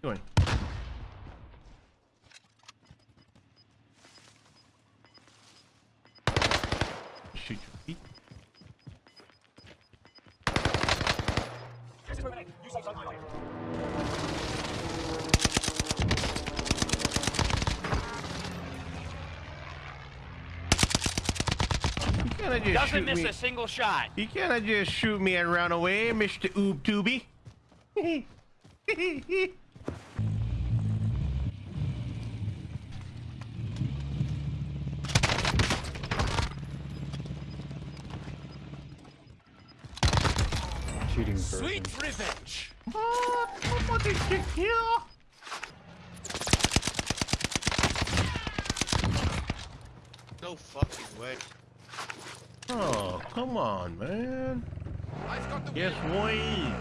Doing. Shoot your feet. You can't just Doesn't miss me. a single shot. You can't just shoot me and run away, Mr. Oob Tubey. Cheating person. Sweet revenge. oh, somebody should kill. No fucking way. Oh, come on, man. Yes, way.